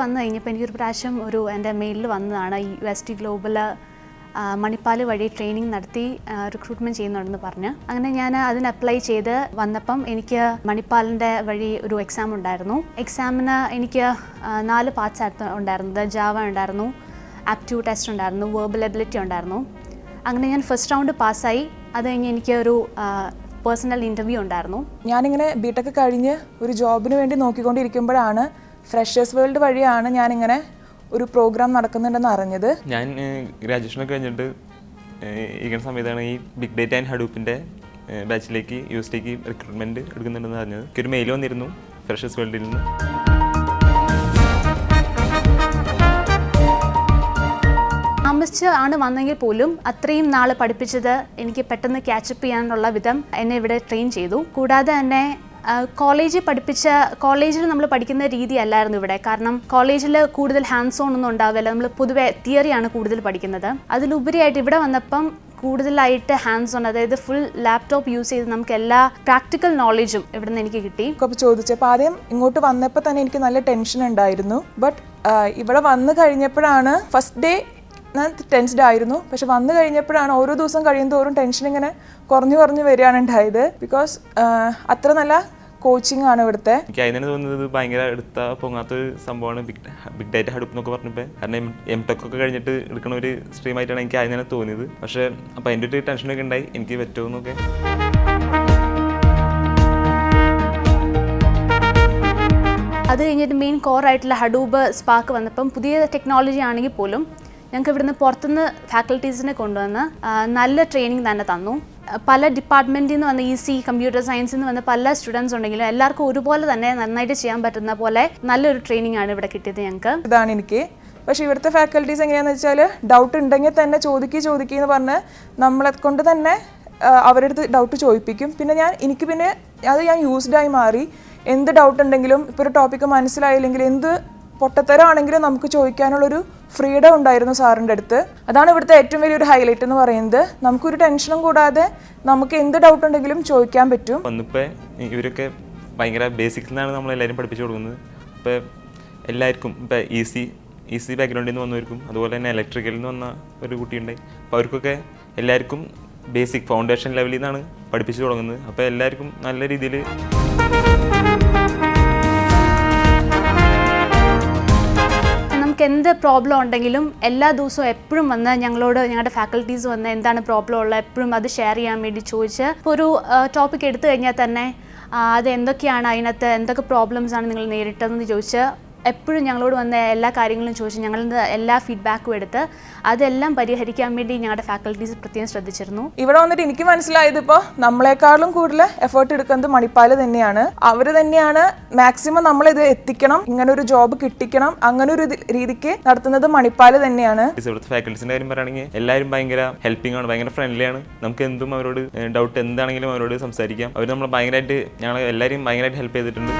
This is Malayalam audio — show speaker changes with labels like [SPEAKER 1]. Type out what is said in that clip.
[SPEAKER 1] വന്നു കഴിഞ്ഞപ്പോൾ എനിക്കൊരു പ്രാവശ്യം ഒരു എന്റെ മെയിലിൽ വന്നതാണ് ഈ ടി ഗ്ലോബൽ മണിപ്പാൽ വഴി ട്രെയിനിങ് നടത്തി റിക്രൂട്ട്മെന്റ് ചെയ്യുന്നുണ്ടെന്ന് പറഞ്ഞ്. അങ്ങനെ ഞാൻ അതിന് അപ്ലൈ ചെയ്ത് വന്നപ്പം എനിക്ക് മണിപ്പാലിന്റെ വഴി ഒരു എക്സാം ഉണ്ടായിരുന്നു. എക്സാമിന് എനിക്ക് നാല് പാർട്സ് ആയിരുന്നു ഉണ്ടായിരുന്നത്. ജാവ ഉണ്ടായിരുന്നു ആപ്റ്റ്യൂഡ് ടെസ്റ്റ് ഉണ്ടായിരുന്നു വേർബൽ എബിലിറ്റി ഉണ്ടായിരുന്നു. അങ്ങനെ ഞാൻ ഫസ്റ്റ് റൗണ്ട് പാസ്സായി അത് കഴിഞ്ഞ് എനിക്ക് ഒരു പേഴ്സണൽ ഇന്റർവ്യൂ ഉണ്ടായിരുന്നു.
[SPEAKER 2] ഞാനിങ്ങനെ ബിടെക് കഴിഞ്ഞ് ഒരു ജോബിന് വേണ്ടി നോക്കിക്കൊണ്ടിരിക്കുമ്പോഴാണ് ഫ്രഷേഴ്സ് വേൾഡ് വഴിയാണ് ഞാനിങ്ങനെ ഒരു പ്രോഗ്രാം നടക്കുന്നുണ്ടെന്ന് അറിഞ്ഞത്.
[SPEAKER 3] ഞാൻ ഗ്രാജുവേഷനൊക്കെ കഴിഞ്ഞിട്ട് ഇങ്ങനെ ഇരിക്കുന്ന സമയത്താണ് ഈ ബിഗ് ഡേറ്റ ആൻഡ് ഹഡൂപ്പിന്റെ ബാച്ചിലേക്ക് യു എസ് ടിക്ക് റിക്രൂട്ട്മെന്റ് എടുക്കുന്നുണ്ടെന്ന് അറിഞ്ഞത്. എനിക്കൊരു മെയിൽ വന്നിരുന്നു ഫ്രഷേഴ്സ് വേൾഡിൽ നിന്ന്.
[SPEAKER 1] താമസിച്ച് ആണ് വന്നെങ്കിൽ പോലും അത്രയും നാൾ പഠിപ്പിച്ചത് എനിക്ക് പെട്ടെന്ന് ക്യാച്ചപ്പ് ചെയ്യാനുള്ള വിധം എന്നെ ഇവിടെ ട്രെയിൻ ചെയ്തു. കൂടാതെ തന്നെ കോളേജിൽ പഠിപ്പിച്ച കോളേജിൽ നമ്മൾ പഠിക്കുന്ന രീതി അല്ലായിരുന്നു ഇവിടെ. കാരണം കോളേജിൽ കൂടുതൽ ഹാൻഡ്സ് ഓൺ ഒന്നും ഉണ്ടാവില്ല. നമ്മൾ പൊതുവെ തിയറിയാണ് കൂടുതൽ പഠിക്കുന്നത്. അതിലുപരിയായിട്ട് ഇവിടെ വന്നപ്പം കൂടുതലായിട്ട് ഹാൻഡ്സ് ഓൺ അതായത് ഫുൾ ലാപ്ടോപ്പ് യൂസ് ചെയ്ത് നമുക്ക് എല്ലാ പ്രാക്ടിക്കൽ നോളജും ഇവിടെ നിന്ന് എനിക്ക് കിട്ടി.
[SPEAKER 2] അപ്പോൾ ചോദിച്ചപ്പോൾ ആദ്യം ഇങ്ങോട്ട് വന്നപ്പോൾ തന്നെ എനിക്ക് നല്ല ടെൻഷൻ ഉണ്ടായിരുന്നു. ബട്ട് ഇവിടെ വന്നു കഴിഞ്ഞപ്പോഴാണ് ഫസ്റ്റ് ഡേ ഞാൻ ടെൻസ്ഡ് ആയിരുന്നു. പക്ഷെ വന്നു കഴിഞ്ഞപ്പോഴാണ് ഓരോ ദിവസം കഴിയുന്തോറും ടെൻഷൻ ഇങ്ങനെ കുറഞ്ഞു കുറഞ്ഞു വരികയാണ് ഉണ്ടായത്. ബിക്കോസ് അത്ര നല്ല കോച്ചിങ് ആണ് ഇവിടുത്തെ.
[SPEAKER 3] എനിക്ക് അതിനാണ് തോന്നുന്നത് ഭയങ്കര എടുത്ത പൊങ്ങാത്തൊരു സംഭവമാണ് ബിഗ് ബിഗ് ഡേറ്റ ഹഡൂപ്പ് എന്നൊക്കെ പറഞ്ഞപ്പോൾ കാരണം എം ടെക് ഒക്കെ കഴിഞ്ഞിട്ട് എടുക്കുന്ന ഒരു സ്ട്രീം ആയിട്ടാണ് എനിക്ക് അതിനാണ് തോന്നിയത്. പക്ഷേ അപ്പോൾ അതിന്റെ ഒരു ടെൻഷനൊക്കെ ഉണ്ടായി. എനിക്ക് പറ്റുമെന്നൊക്കെ
[SPEAKER 1] അത് കഴിഞ്ഞിട്ട് മെയിൻ കോർ ആയിട്ടുള്ള ഹഡൂബ് സ്പാർക്ക് വന്നപ്പം പുതിയ ടെക്നോളജി ആണെങ്കിൽ പോലും ഞങ്ങൾക്ക് ഇവിടുന്ന് പുറത്തുനിന്ന് ഫാക്കൽറ്റീസിനെ കൊണ്ടുവന്ന് നല്ല ട്രെയിനിങ് തന്നെ തന്നു. പല ഡിപ്പാർട്ട്മെന്റിൽ നിന്ന് വന്ന ഇ സി കമ്പ്യൂട്ടർ സയൻസിൽ നിന്ന് വന്ന പല സ്റ്റുഡൻസ് ഉണ്ടെങ്കിലും എല്ലാവർക്കും ഒരുപോലെ തന്നെ നന്നായിട്ട് ചെയ്യാൻ പറ്റുന്ന പോലെ നല്ലൊരു ട്രെയിനിങ് ആണ് ഇവിടെ കിട്ടിയത് ഞങ്ങൾക്ക്.
[SPEAKER 2] ഇതാണ് എനിക്ക്. പക്ഷേ ഇവിടുത്തെ ഫാക്കൽറ്റീസ് എങ്ങനെയാണെന്ന് വെച്ചാൽ ഡൗട്ട് ഉണ്ടെങ്കിൽ തന്നെ ചോദിക്കുക ചോദിക്കുക എന്ന് പറഞ്ഞ് നമ്മളെ കൊണ്ട് തന്നെ അവരുടെ അടുത്ത് ഡൗട്ട് ചോദിപ്പിക്കും. പിന്നെ ഞാൻ എനിക്ക് പിന്നെ അത് ഞാൻ യൂസ്ഡായി മാറി. എന്ത് ഡൗട്ട് ഉണ്ടെങ്കിലും ഇപ്പോൾ ഒരു ടോപ്പിക്ക് മനസ്സിലായില്ലെങ്കിൽ എന്ത് പൊട്ടത്തരമാണെങ്കിലും നമുക്ക് ചോദിക്കാനുള്ളൊരു ഫ്രീഡം ഉണ്ടായിരുന്നു സാറിന്റെ അടുത്ത്. അതാണ് ഇവിടുത്തെ ഏറ്റവും വലിയൊരു ഹൈലൈറ്റ് എന്ന് പറയുന്നത്. നമുക്കൊരു ടെൻഷനും കൂടാതെ നമുക്ക് എന്ത് ഡൗട്ട് ഉണ്ടെങ്കിലും ചോദിക്കാൻ പറ്റും.
[SPEAKER 3] ഒന്നിപ്പോൾ ഇവരൊക്കെ ഭയങ്കര ബേസിക്സ് നിന്നാണ് നമ്മളെല്ലാവരും പഠിപ്പിച്ചു കൊടുക്കുന്നത്. ഇപ്പോൾ എല്ലാവർക്കും ഇപ്പോൾ ഈസി ഈസി ബാക്ക്ഗ്രൗണ്ടിൽ നിന്ന് വന്നവർക്കും അതുപോലെ തന്നെ ഇലക്ട്രിക്കലിൽ നിന്ന് വന്ന ഒരു കുട്ടിയുണ്ട്. അപ്പോൾ അവർക്കൊക്കെ എല്ലാവർക്കും ബേസിക് ഫൗണ്ടേഷൻ ലെവലിൽ നിന്നാണ് പഠിപ്പിച്ചു തുടങ്ങുന്നത്. അപ്പോൾ എല്ലാവർക്കും നല്ല രീതിയിൽ
[SPEAKER 1] എന്ത് പ്രോബ്ലം ഉണ്ടെങ്കിലും എല്ലാ ദിവസവും എപ്പോഴും വന്ന് ഞങ്ങളോട് ഞങ്ങളുടെ ഫാക്കൽറ്റീസ് വന്ന് എന്താണ് പ്രോബ്ലം ഉള്ളത് എപ്പോഴും അത് ഷെയർ ചെയ്യാൻ വേണ്ടി ചോദിച്ച് ഒരു ടോപ്പിക് എടുത്തു കഴിഞ്ഞാൽ തന്നെ അത് എന്തൊക്കെയാണ് അതിനകത്ത് എന്തൊക്കെ ആണ് നിങ്ങൾ നേരിട്ടതെന്ന് ചോദിച്ച് എപ്പോഴും ഞങ്ങളോട് വന്ന എല്ലാ കാര്യങ്ങളും ചോദിച്ച് ഞങ്ങളിൽ നിന്ന് എല്ലാ ഫീഡ്ബാക്കും എടുത്ത് അതെല്ലാം പരിഹരിക്കാൻ വേണ്ടി ഞങ്ങളുടെ ഫാക്കൽറ്റീസ് പ്രത്യേകം ശ്രദ്ധിച്ചിരുന്നു.
[SPEAKER 2] ഇവിടെ വന്നിട്ട് എനിക്ക് മനസ്സിലായത് ഇപ്പോൾ നമ്മളെക്കാളും കൂടുതൽ എഫേർട്ട് എടുക്കുന്നത് മണിപ്പാൽ തന്നെയാണ്. അവർ തന്നെയാണ് മാക്സിമം നമ്മളിത് എത്തിക്കണം ഇങ്ങനെ ഒരു ജോബ് കിട്ടിക്കണം അങ്ങനെ ഒരു ഇത് രീതിക്ക് നടത്തുന്നത് മണിപ്പാൽ തന്നെയാണ്.
[SPEAKER 3] ഇവിടുത്തെ ഫാക്കൽറ്റീസിന്റെ കാര്യം പറയുകയാണെങ്കിൽ എല്ലാവരും ഭയങ്കര ഹെൽപ്പിംഗ് ആണ് ഭയങ്കര ഫ്രണ്ട്ലിയാണ് നമുക്ക് എന്തും അവരോട് ഡൗട്ട് എന്താണെങ്കിലും അവരോട് സംസാരിക്കാം. അവർ നമ്മൾ ഭയങ്കരമായിട്ട് ഞങ്ങൾ എല്ലാവരും ഭയങ്കരമായിട്ട് ഹെൽപ്പ് ചെയ്തിട്ടുണ്ട്.